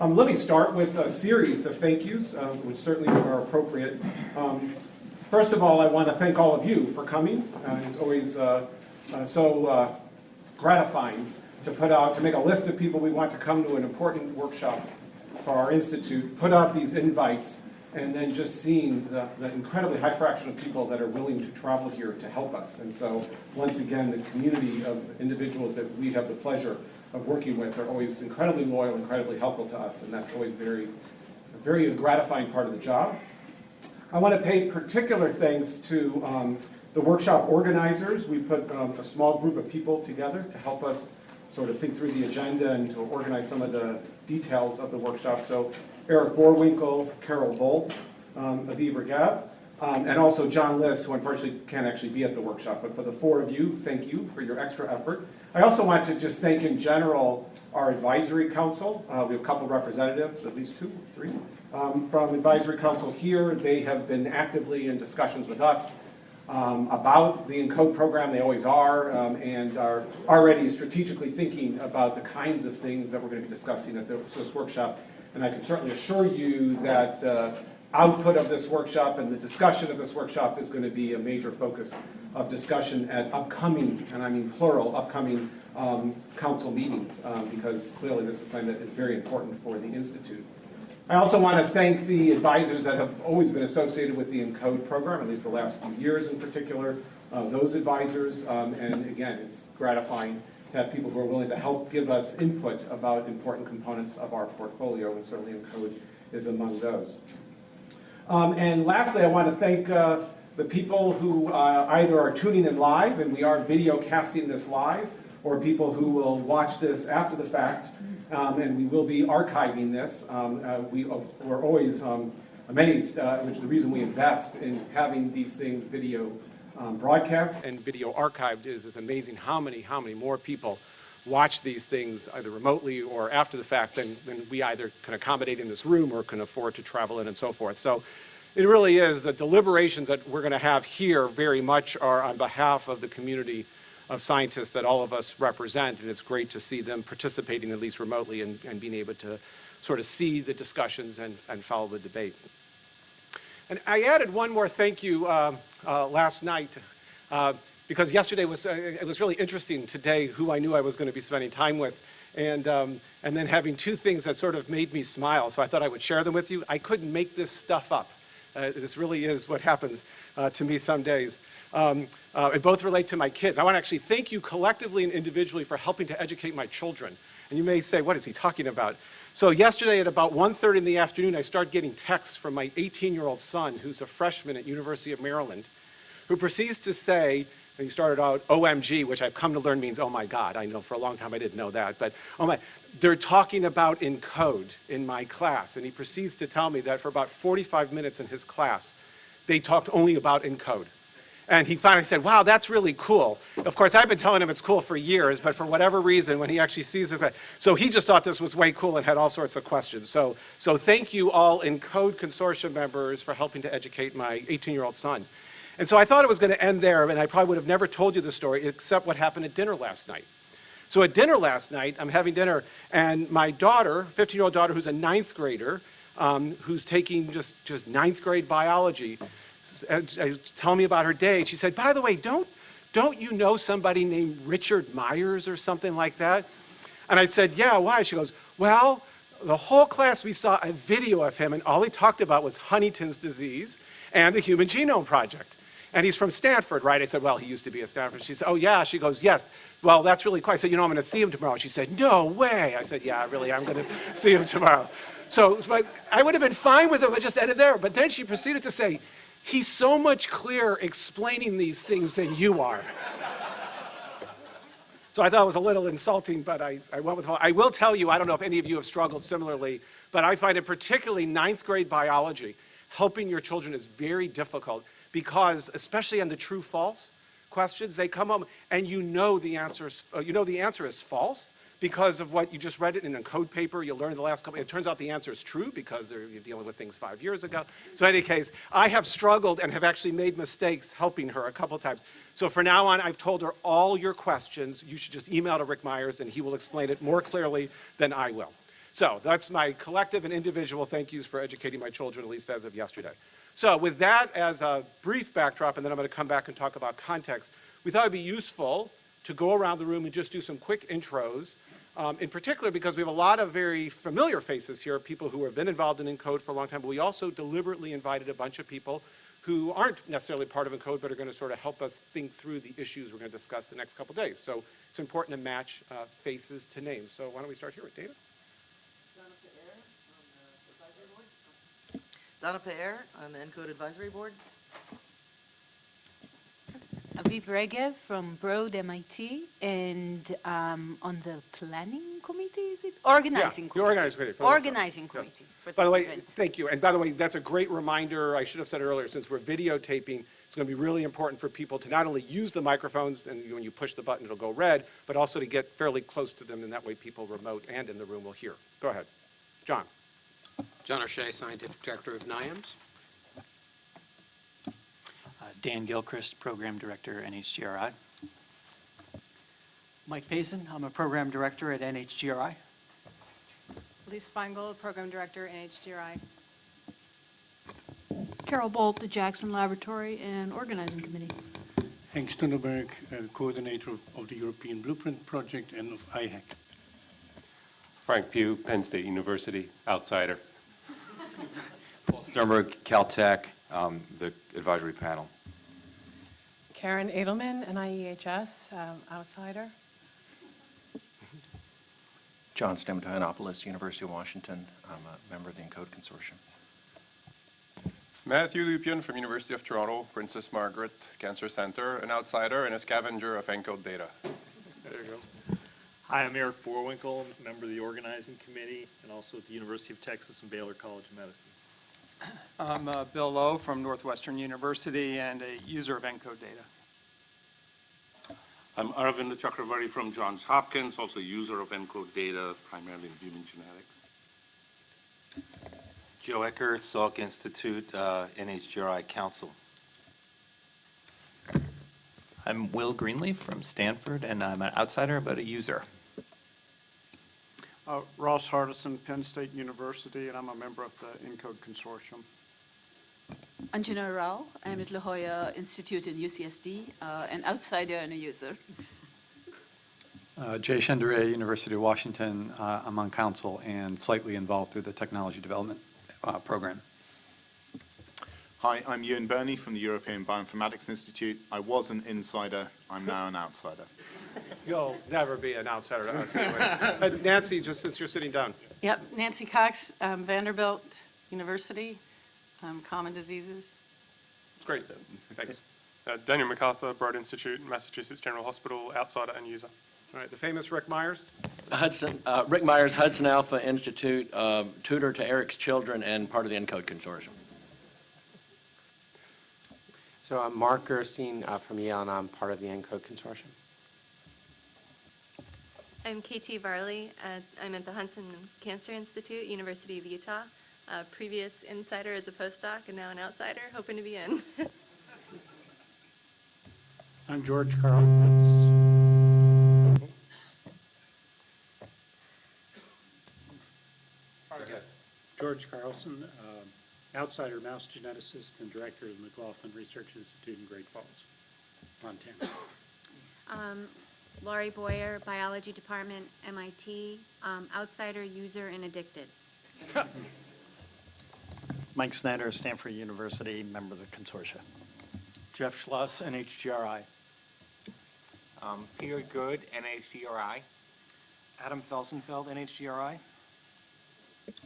Um, let me start with a series of thank yous, uh, which certainly are appropriate. Um, first of all, I want to thank all of you for coming. Uh, it's always uh, uh, so uh, gratifying to put out, to make a list of people we want to come to an important workshop for our institute, put out these invites, and then just seeing the, the incredibly high fraction of people that are willing to travel here to help us. And so, once again, the community of individuals that we have the pleasure of working with are always incredibly loyal, incredibly helpful to us, and that's always very, a very gratifying part of the job. I want to pay particular thanks to um, the workshop organizers. We put um, a small group of people together to help us sort of think through the agenda and to organize some of the details of the workshop. So Eric Boerwinkle, Carol Bult, um, Aviv Regev, um, and also John Lis, who unfortunately can't actually be at the workshop. But for the four of you, thank you for your extra effort. I also want to just thank in general our advisory council. Uh, we have a couple representatives, at least two, three, um, from advisory council here. They have been actively in discussions with us um, about the ENCODE program. They always are, um, and are already strategically thinking about the kinds of things that we're going to be discussing at this workshop. And I can certainly assure you that uh, output of this workshop and the discussion of this workshop is going to be a major focus of discussion at upcoming, and I mean plural, upcoming um, council meetings, um, because clearly this assignment is very important for the Institute. I also want to thank the advisors that have always been associated with the ENCODE program, at least the last few years in particular, uh, those advisors, um, and again, it's gratifying to have people who are willing to help give us input about important components of our portfolio, and certainly ENCODE is among those. Um, and lastly, I want to thank uh, the people who uh, either are tuning in live, and we are video casting this live, or people who will watch this after the fact, um, and we will be archiving this. Um, uh, we, are always um, amazed, uh, which is the reason we invest in having these things video um, broadcast and video archived is, it's amazing how many, how many more people watch these things either remotely or after the fact than, than we either can accommodate in this room or can afford to travel in and so forth. So it really is the deliberations that we're going to have here very much are on behalf of the community of scientists that all of us represent, and it's great to see them participating at least remotely and, and being able to sort of see the discussions and, and follow the debate. And I added one more thank you uh, uh, last night. Uh, because yesterday was, uh, it was really interesting today who I knew I was going to be spending time with. And, um, and then having two things that sort of made me smile. So I thought I would share them with you. I couldn't make this stuff up. Uh, this really is what happens uh, to me some days. Um, uh, both relate to my kids. I want to actually thank you collectively and individually for helping to educate my children. And you may say, what is he talking about? So yesterday at about 1.30 in the afternoon, I started getting texts from my 18-year-old son, who's a freshman at University of Maryland, who proceeds to say, he started out OMG, which I've come to learn means oh my God. I know for a long time I didn't know that, but oh my, they're talking about ENCODE in my class. And he proceeds to tell me that for about 45 minutes in his class, they talked only about ENCODE. And he finally said, wow, that's really cool. Of course, I've been telling him it's cool for years, but for whatever reason, when he actually sees this, so he just thought this was way cool and had all sorts of questions. So, so thank you all ENCODE consortium members for helping to educate my 18-year-old son. And so I thought it was going to end there, and I probably would have never told you the story except what happened at dinner last night. So at dinner last night, I'm having dinner, and my daughter, 15-year-old daughter who's a ninth grader, um, who's taking just, just ninth grade biology, telling me about her day. She said, by the way, don't, don't you know somebody named Richard Myers or something like that? And I said, yeah, why? She goes, well, the whole class, we saw a video of him, and all he talked about was Huntington's disease and the Human Genome Project. And he's from Stanford, right? I said, well, he used to be at Stanford. She said, oh, yeah. She goes, yes. Well, that's really cool. I said, you know, I'm going to see him tomorrow. She said, no way. I said, yeah, really, I'm going to see him tomorrow. So I would have been fine with it, but just ended there. But then she proceeded to say, he's so much clearer explaining these things than you are. So I thought it was a little insulting, but I, I went with, I will tell you, I don't know if any of you have struggled similarly, but I find it particularly ninth grade biology, helping your children is very difficult because especially on the true false questions, they come home and you know the answer is, uh, you know the answer is false because of what you just read it in a code paper, you learned the last couple, it turns out the answer is true because you're dealing with things five years ago. So in any case, I have struggled and have actually made mistakes helping her a couple times. So for now on, I've told her all your questions, you should just email to Rick Myers and he will explain it more clearly than I will. So that's my collective and individual thank yous for educating my children, at least as of yesterday. So with that as a brief backdrop, and then I'm going to come back and talk about context, we thought it'd be useful to go around the room and just do some quick intros, um, in particular because we have a lot of very familiar faces here, people who have been involved in ENCODE for a long time, but we also deliberately invited a bunch of people who aren't necessarily part of ENCODE, but are going to sort of help us think through the issues we're going to discuss the next couple days. So it's important to match uh, faces to names. So why don't we start here with David? Dana Pe'er on the Encode Advisory Board. Aviv Regev from Broad MIT and um, on the planning committee, is it? Organizing the committee. organizing committee, Organizing yes. committee for By the way, event. thank you. And by the way, that's a great reminder. I should have said earlier, since we're videotaping, it's going to be really important for people to not only use the microphones, and when you push the button, it'll go red, but also to get fairly close to them, and that way people remote and in the room will hear. Go ahead. John? John O'Shea, Scientific Director of NIAMS. Uh, Dan Gilchrist, Program Director, NHGRI. Mike Pazin, I'm a program director at NHGRI. Elise Feingold, Program Director, NHGRI. Carol Bult, the Jackson Laboratory and Organizing Committee. Henk Stunnenberg, uh, coordinator of- of the European Blueprint Project and of IHEC. Frank Pugh, Penn State University, outsider. Sternberg, Caltech, um, the advisory panel. Karen Edelman, NIEHS, um, outsider. John Stamatoyannopoulos, University of Washington. I'm a member of the ENCODE Consortium. Matthew Lupien from University of Toronto, Princess Margaret Cancer Center, an outsider and a scavenger of ENCODE data. There you go. Hi, I'm Eric Boerwinkle, member of the organizing committee, and also at the University of Texas and Baylor College of Medicine. I'm uh, Bill Lowe from Northwestern University and a user of ENCODE data. I'm Aravinda Chakravarti from Johns Hopkins, also a user of ENCODE data, primarily in human genetics. Joe Ecker, Salk Institute, uh, NHGRI Council. I'm Will Greenleaf from Stanford, and I'm an outsider but a user. Uh, Ross Hardison, Penn State University, and I'm a member of the ENCODE Consortium. Anjana Rao, I'm at La Jolla Institute in UCSD, uh, an outsider and a user. Uh, Jay Shendure, University of Washington. Uh, I'm on council and slightly involved through the technology development uh, program. Hi, I'm Ewan Birney from the European Bioinformatics Institute. I was an insider, I'm now an outsider. You'll never be an outsider to us anyway. Uh, Nancy, just since you're sitting down. Yep, Nancy Cox, um, Vanderbilt University, um, Common Diseases. It's great. Thanks. Uh, Daniel MacArthur, Broad Institute, Massachusetts General Hospital, outsider and user. All right, the famous Rick Myers? Hudson, uh, Rick Myers, Hudson Alpha Institute, uh, tutor to Eric's children and part of the ENCODE Consortium. So I'm Mark Gerstein uh, from Yale, and I'm part of the ENCODE Consortium. I'm KT Varley. Uh, I'm at the Huntsman Cancer Institute, University of Utah. Uh, previous insider as a postdoc and now an outsider, hoping to be in. I'm George Carl Pitts. George Carlson, uh, outsider mouse geneticist and director of the McLaughlin Research Institute in Great Falls, Montana. Um, Laurie Boyer, Biology Department, MIT, um, outsider, user, and addicted. Mike Snyder, Stanford University, member of the consortia. Jeff Schloss, NHGRI. Um, Peter Good, NHGRI. Adam Felsenfeld, NHGRI.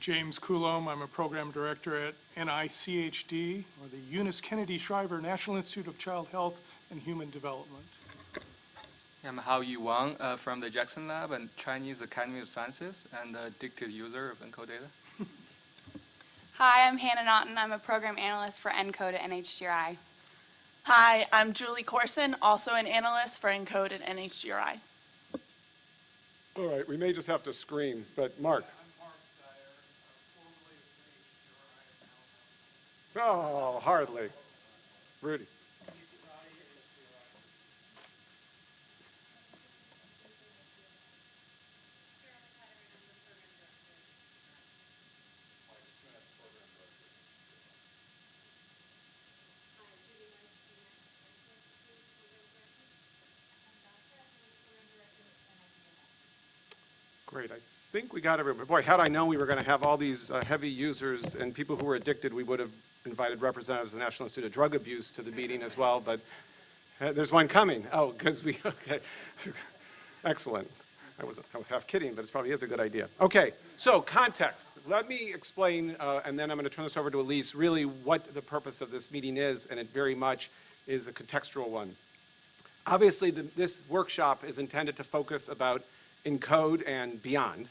James Coulombe, I'm a program director at NICHD, or the Eunice Kennedy Shriver National Institute of Child Health and Human Development. I'm Hao Yu Wang uh, from the Jackson Lab and Chinese Academy of Sciences and a addicted user of ENCODE data. Hi, I'm Hannah Naughton. I'm a program analyst for ENCODE at NHGRI. Hi, I'm Julie Corson, also an analyst for ENCODE at NHGRI. All right, we may just have to scream, but Mark? Oh, hardly. Rudy. Great. I think we got everybody. Boy, had I known we were going to have all these uh, heavy users and people who were addicted, we would have invited representatives of the National Institute of Drug Abuse to the meeting as well, but uh, there's one coming. Oh, because we, okay. Excellent. I was, I was half kidding, but it probably is a good idea. Okay, so context. Let me explain, uh, and then I'm going to turn this over to Elise, really what the purpose of this meeting is, and it very much is a contextual one. Obviously, the, this workshop is intended to focus about ENCODE and beyond.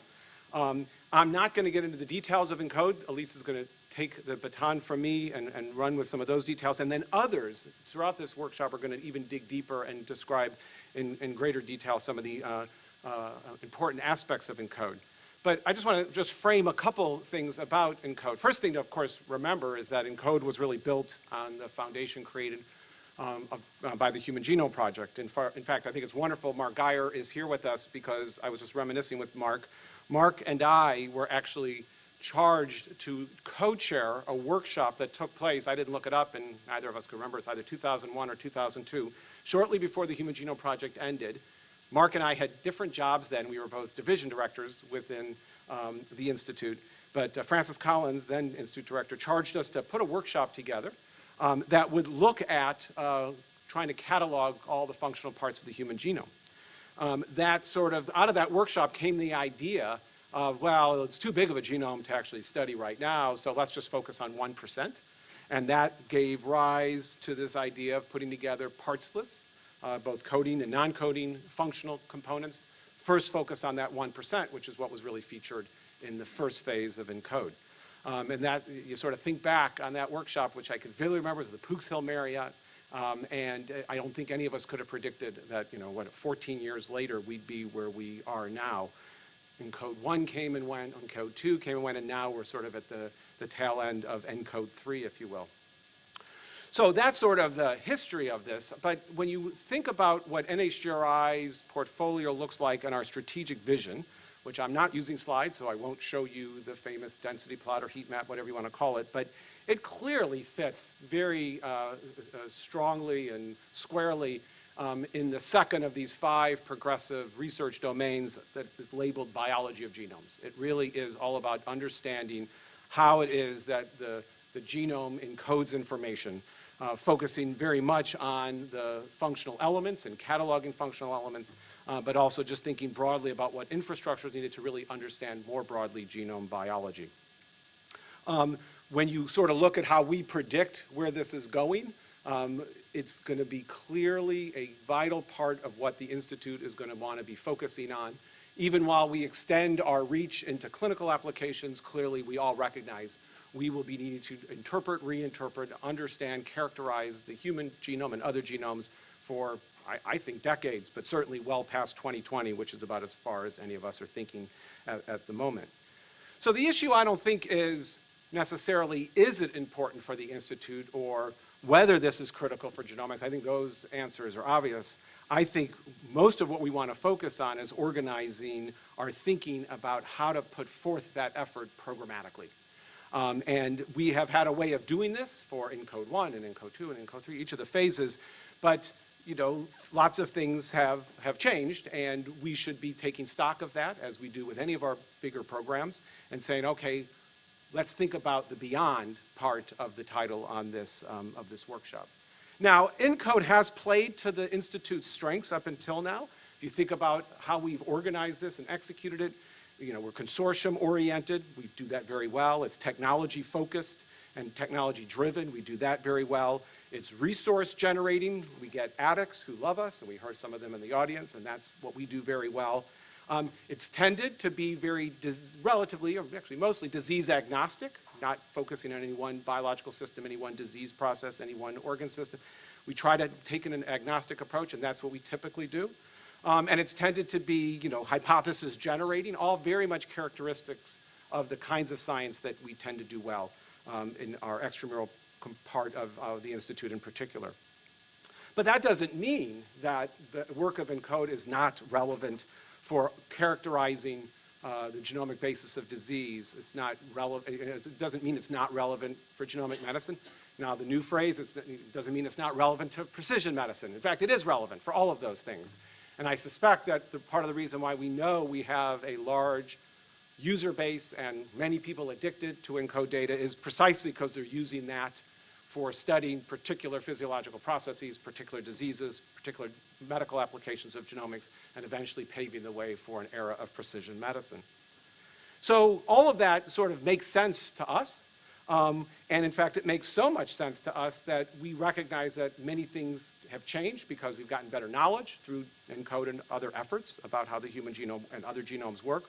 Um, I'm not going to get into the details of ENCODE. Elise is going to take the baton from me and, and run with some of those details. And then others throughout this workshop are going to even dig deeper and describe in, in greater detail some of the uh, uh, important aspects of ENCODE. But I just want to just frame a couple things about ENCODE. First thing to, of course, remember is that ENCODE was really built on the foundation created um, of, uh, by the Human Genome Project. In, far, in, fact, I think it's wonderful Mark Guyer is here with us because I was just reminiscing with Mark. Mark and I were actually charged to co-chair a workshop that took place, I didn't look it up and neither of us can remember, it's either 2001 or 2002, shortly before the Human Genome Project ended. Mark and I had different jobs then. We were both division directors within um, the Institute. But uh, Francis Collins, then Institute Director, charged us to put a workshop together um, that would look at uh, trying to catalog all the functional parts of the human genome. Um, that sort of, out of that workshop came the idea of, well, it's too big of a genome to actually study right now, so let's just focus on 1%. And that gave rise to this idea of putting together parts lists, uh, both coding and non-coding functional components. First focus on that 1%, which is what was really featured in the first phase of ENCODE. Um, and that, you sort of think back on that workshop, which I can vividly remember was the Pooks Hill Marriott. Um, and I don't think any of us could have predicted that, you know, what, 14 years later, we'd be where we are now. ENCODE 1 came and went, ENCODE 2 came and went, and now we're sort of at the, the tail end of ENCODE 3, if you will. So that's sort of the history of this. But when you think about what NHGRI's portfolio looks like and our strategic vision, which I'm not using slides, so I won't show you the famous density plot or heat map, whatever you want to call it, but it clearly fits very uh, uh, strongly and squarely um, in the second of these five progressive research domains that is labeled biology of genomes. It really is all about understanding how it is that the, the genome encodes information, uh, focusing very much on the functional elements and cataloging functional elements, uh, but also just thinking broadly about what infrastructure is needed to really understand more broadly genome biology. Um, when you sort of look at how we predict where this is going, um, it's going to be clearly a vital part of what the Institute is going to want to be focusing on. Even while we extend our reach into clinical applications, clearly we all recognize we will be needing to interpret, reinterpret, understand, characterize the human genome and other genomes for, I, I, think, decades, but certainly well past 2020, which is about as far as any of us are thinking at, at the moment. So the issue, I don't think, is necessarily is it important for the Institute or whether this is critical for genomics. I think those answers are obvious. I think most of what we want to focus on is organizing our thinking about how to put forth that effort programmatically. Um, and we have had a way of doing this for ENCODE 1 and ENCODE 2 and ENCODE 3, each of the phases, but you know, lots of things have, have changed and we should be taking stock of that as we do with any of our bigger programs and saying, okay, let's think about the beyond part of the title on this, um, of this workshop. Now, ENCODE has played to the Institute's strengths up until now. If you think about how we've organized this and executed it, you know, we're consortium oriented. We do that very well. It's technology focused and technology driven. We do that very well. It's resource generating. We get addicts who love us, and we heard some of them in the audience, and that's what we do very well. Um, it's tended to be very relatively, or actually mostly disease agnostic, not focusing on any one biological system, any one disease process, any one organ system. We try to take an agnostic approach, and that's what we typically do. Um, and it's tended to be, you know, hypothesis generating, all very much characteristics of the kinds of science that we tend to do well um, in our extramural part of, of the Institute in particular. But that doesn't mean that the work of ENCODE is not relevant for characterizing uh, the genomic basis of disease. It's not relevant, it doesn't mean it's not relevant for genomic medicine. Now the new phrase, it doesn't mean it's not relevant to precision medicine. In fact, it is relevant for all of those things. And I suspect that the, part of the reason why we know we have a large user base and many people addicted to ENCODE data is precisely because they're using that for studying particular physiological processes, particular diseases, particular medical applications of genomics, and eventually paving the way for an era of precision medicine. So all of that sort of makes sense to us. Um, and in fact, it makes so much sense to us that we recognize that many things have changed because we've gotten better knowledge through ENCODE and other efforts about how the human genome and other genomes work.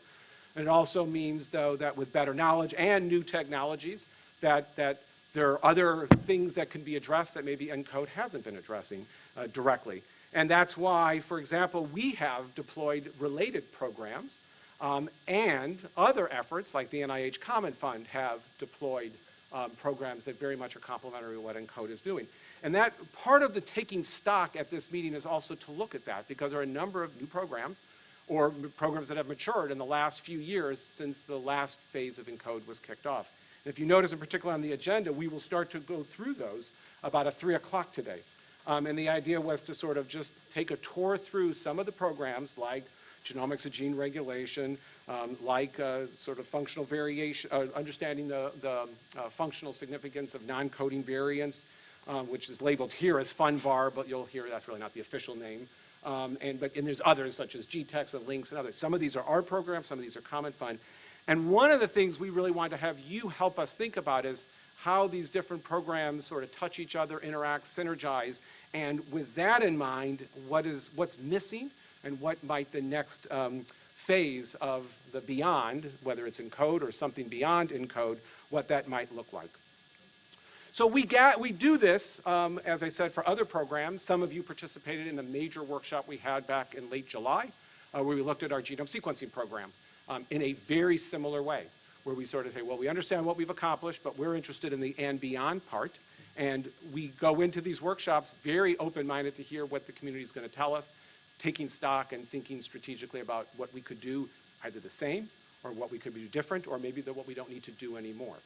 And it also means, though, that with better knowledge and new technologies, that, that there are other things that can be addressed that maybe ENCODE hasn't been addressing uh, directly. And that's why, for example, we have deployed related programs um, and other efforts like the NIH Common Fund have deployed um, programs that very much are complementary to what ENCODE is doing. And that part of the taking stock at this meeting is also to look at that because there are a number of new programs or programs that have matured in the last few years since the last phase of ENCODE was kicked off. And if you notice in particular on the agenda, we will start to go through those about at 3 o'clock today. Um, and the idea was to sort of just take a tour through some of the programs like genomics of gene regulation, um, like uh, sort of functional variation, uh, understanding the, the uh, functional significance of non-coding variants, um, which is labeled here as FUNVAR, but you'll hear that's really not the official name. Um, and, but, and there's others such as GTEx and LINCS and others. Some of these are our programs, some of these are Common Fund. And one of the things we really want to have you help us think about is how these different programs sort of touch each other, interact, synergize, and with that in mind, what is, what's missing and what might the next um, phase of the beyond, whether it's ENCODE or something beyond ENCODE, what that might look like. So we, we do this, um, as I said, for other programs. Some of you participated in the major workshop we had back in late July, uh, where we looked at our genome sequencing program um, in a very similar way, where we sort of say, well, we understand what we've accomplished, but we're interested in the and beyond part. And we go into these workshops very open-minded to hear what the community is going to tell us, taking stock and thinking strategically about what we could do either the same or what we could do different or maybe the, what we don't need to do anymore.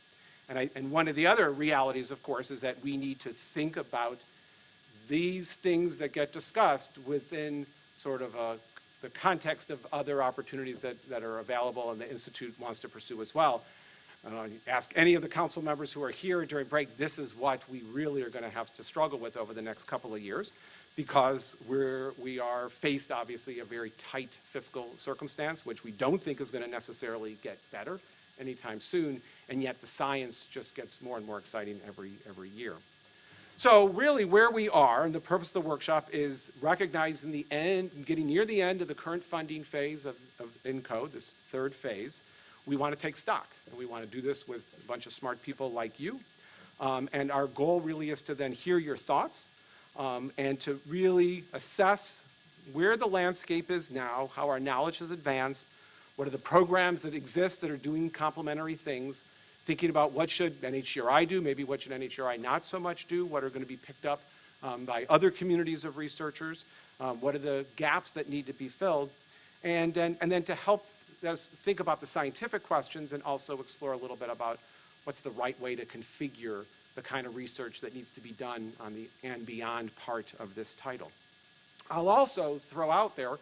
And, I, and one of the other realities, of course, is that we need to think about these things that get discussed within sort of a, the context of other opportunities that, that are available and the Institute wants to pursue as well. Uh, ask any of the council members who are here during break, this is what we really are going to have to struggle with over the next couple of years because we're, we are faced, obviously, a very tight fiscal circumstance, which we don't think is going to necessarily get better anytime soon, and yet the science just gets more and more exciting every, every year. So really where we are, and the purpose of the workshop is recognizing the end, getting near the end of the current funding phase of, of ENCODE, this third phase, we want to take stock. And we want to do this with a bunch of smart people like you. Um, and our goal really is to then hear your thoughts um, and to really assess where the landscape is now, how our knowledge has advanced, what are the programs that exist that are doing complementary things, thinking about what should NHGRI do, maybe what should NHGRI not so much do, what are going to be picked up um, by other communities of researchers, um, what are the gaps that need to be filled, and, and, and then to help us think about the scientific questions and also explore a little bit about what's the right way to configure the kind of research that needs to be done on the and beyond part of this title. I'll also throw out there,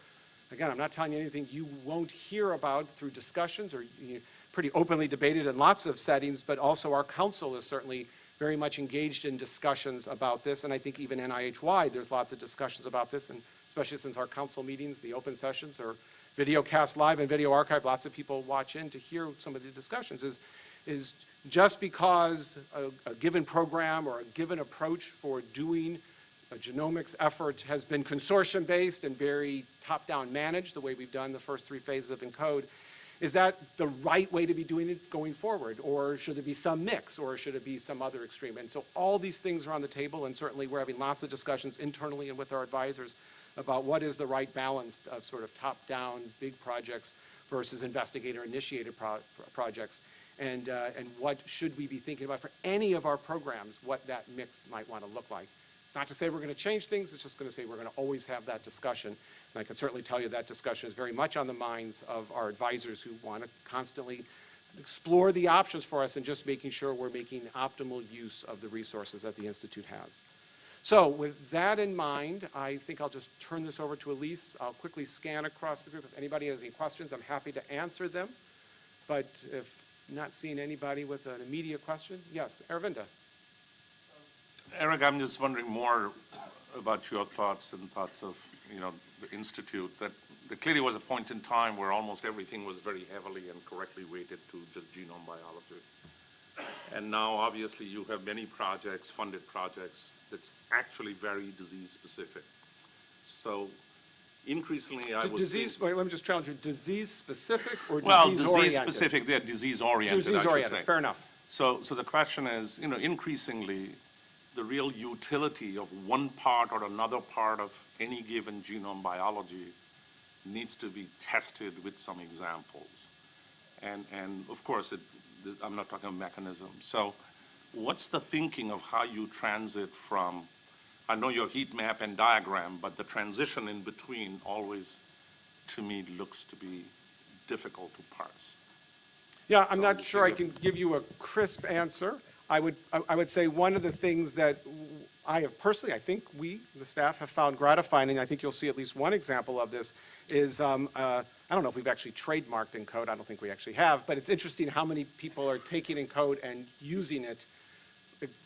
again, I'm not telling you anything you won't hear about through discussions or you pretty openly debated in lots of settings, but also our council is certainly very much engaged in discussions about this, and I think even NIH-wide, there's lots of discussions about this, and especially since our council meetings, the open sessions, are video cast live and video archive, lots of people watch in to hear some of the discussions, is, is just because a, a given program or a given approach for doing a genomics effort has been consortium-based and very top-down managed, the way we've done the first three phases of ENCODE, is that the right way to be doing it going forward? Or should there be some mix? Or should it be some other extreme? And so all these things are on the table, and certainly we're having lots of discussions internally and with our advisors about what is the right balance of sort of top-down big projects versus investigator-initiated pro projects. And, uh, and what should we be thinking about for any of our programs, what that mix might want to look like. It's not to say we're going to change things, it's just going to say we're going to always have that discussion. And I can certainly tell you that discussion is very much on the minds of our advisors who want to constantly explore the options for us and just making sure we're making optimal use of the resources that the Institute has. So with that in mind, I think I'll just turn this over to Elise. I'll quickly scan across the group. If anybody has any questions, I'm happy to answer them. But if not seeing anybody with an immediate question, yes, Aravinda. Eric, I'm just wondering more about your thoughts and thoughts of, you know, the Institute, that there clearly was a point in time where almost everything was very heavily and correctly weighted to just genome biology. And now, obviously, you have many projects, funded projects, that's actually very disease-specific. So increasingly, I D- would Disease, wait, let me just challenge you, disease-specific or Well, disease-oriented? disease-specific, they're disease-oriented, I should say. Disease-oriented, fair enough. So, so the question is, you know, increasingly, the real utility of one part or another part of any given genome biology needs to be tested with some examples. And, and of course, it, I'm not talking mechanism. So what's the thinking of how you transit from, I know your heat map and diagram, but the transition in between always, to me, looks to be difficult to parse. Yeah, I'm not sure I can give you a crisp answer. I would, I would say one of the things that I have personally, I think we, the staff, have found gratifying, I think you'll see at least one example of this, is, um, uh, I don't know if we've actually trademarked ENCODE, I don't think we actually have, but it's interesting how many people are taking ENCODE and using it,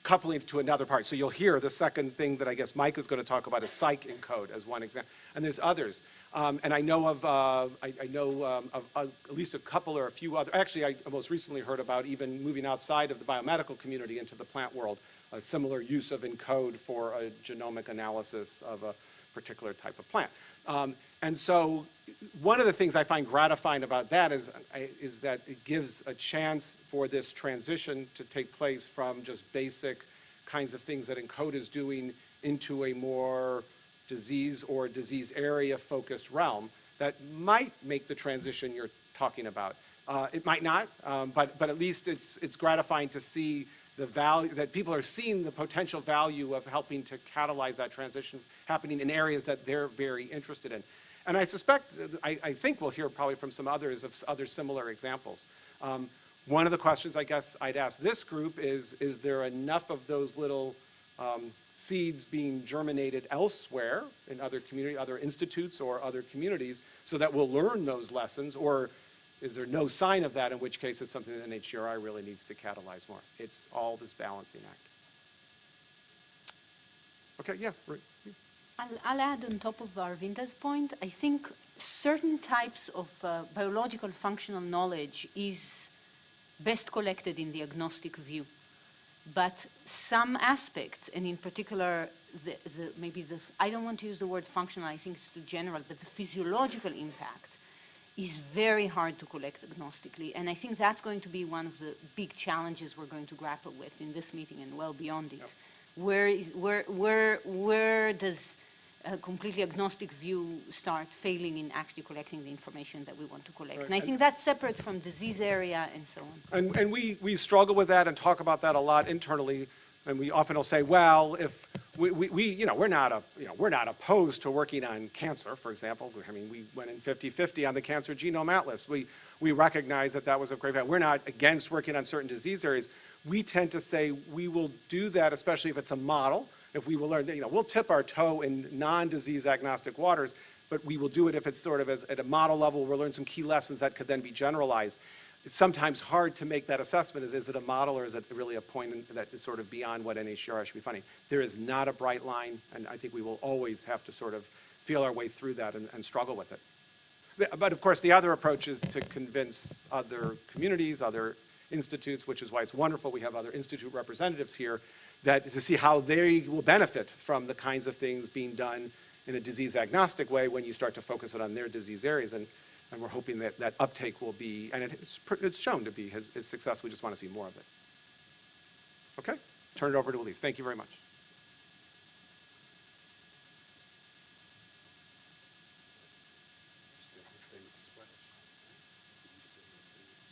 coupling to another part. So you'll hear the second thing that I guess Mike is going to talk about is PsychENCODE as one example. And there's others. Um, and I know of, uh, I, I know um, of uh, at least a couple or a few other, actually I most recently heard about even moving outside of the biomedical community into the plant world, a similar use of encode for a genomic analysis of a particular type of plant. Um, and so one of the things I find gratifying about that is, is that it gives a chance for this transition to take place from just basic kinds of things that ENCODE is doing into a more disease or disease area focused realm that might make the transition you're talking about. Uh, it might not, um, but, but at least it's, it's gratifying to see the value, that people are seeing the potential value of helping to catalyze that transition happening in areas that they're very interested in. And I suspect, I, I think we'll hear probably from some others of other similar examples. Um, one of the questions I guess I'd ask this group is, is there enough of those little um, seeds being germinated elsewhere in other community, other institutes or other communities so that we'll learn those lessons? Or is there no sign of that, in which case it's something that NHGRI really needs to catalyze more? It's all this balancing act. Okay, yeah, I'll, I'll add on top of Aravinda's point, I think certain types of uh, biological functional knowledge is best collected in the agnostic view. But some aspects, and in particular, the, the, maybe the, I don't want to use the word functional, I think it's too general, but the physiological impact is very hard to collect agnostically. And I think that's going to be one of the big challenges we're going to grapple with in this meeting and well beyond it. Where, is, where, where, where does a completely agnostic view start failing in actually collecting the information that we want to collect? Right. And I think that's separate from disease area and so on. And, and we, we struggle with that and talk about that a lot internally. And we often will say, well, if we, we, we, you know, we're not a, you know, we're not opposed to working on cancer, for example. I mean, we went in 50-50 on the Cancer Genome Atlas. We, we recognize that that was of great value. We're not against working on certain disease areas. We tend to say we will do that, especially if it's a model. If we will learn, you know, we'll tip our toe in non-disease agnostic waters, but we will do it if it's sort of as, at a model level, we'll learn some key lessons that could then be generalized. It's sometimes hard to make that assessment. Is, is it a model or is it really a point in, that is sort of beyond what NHGRI should be funding? There is not a bright line, and I think we will always have to sort of feel our way through that and, and struggle with it. But- But of course, the other approach is to convince other communities, other institutes, which is why it's wonderful we have other institute representatives here, that to see how they will benefit from the kinds of things being done in a disease agnostic way when you start to focus it on their disease areas. And, and we're hoping that that uptake will be, and it's, it's shown to be, his, his success. We just want to see more of it. Okay? Turn it over to Elise. Thank you very much.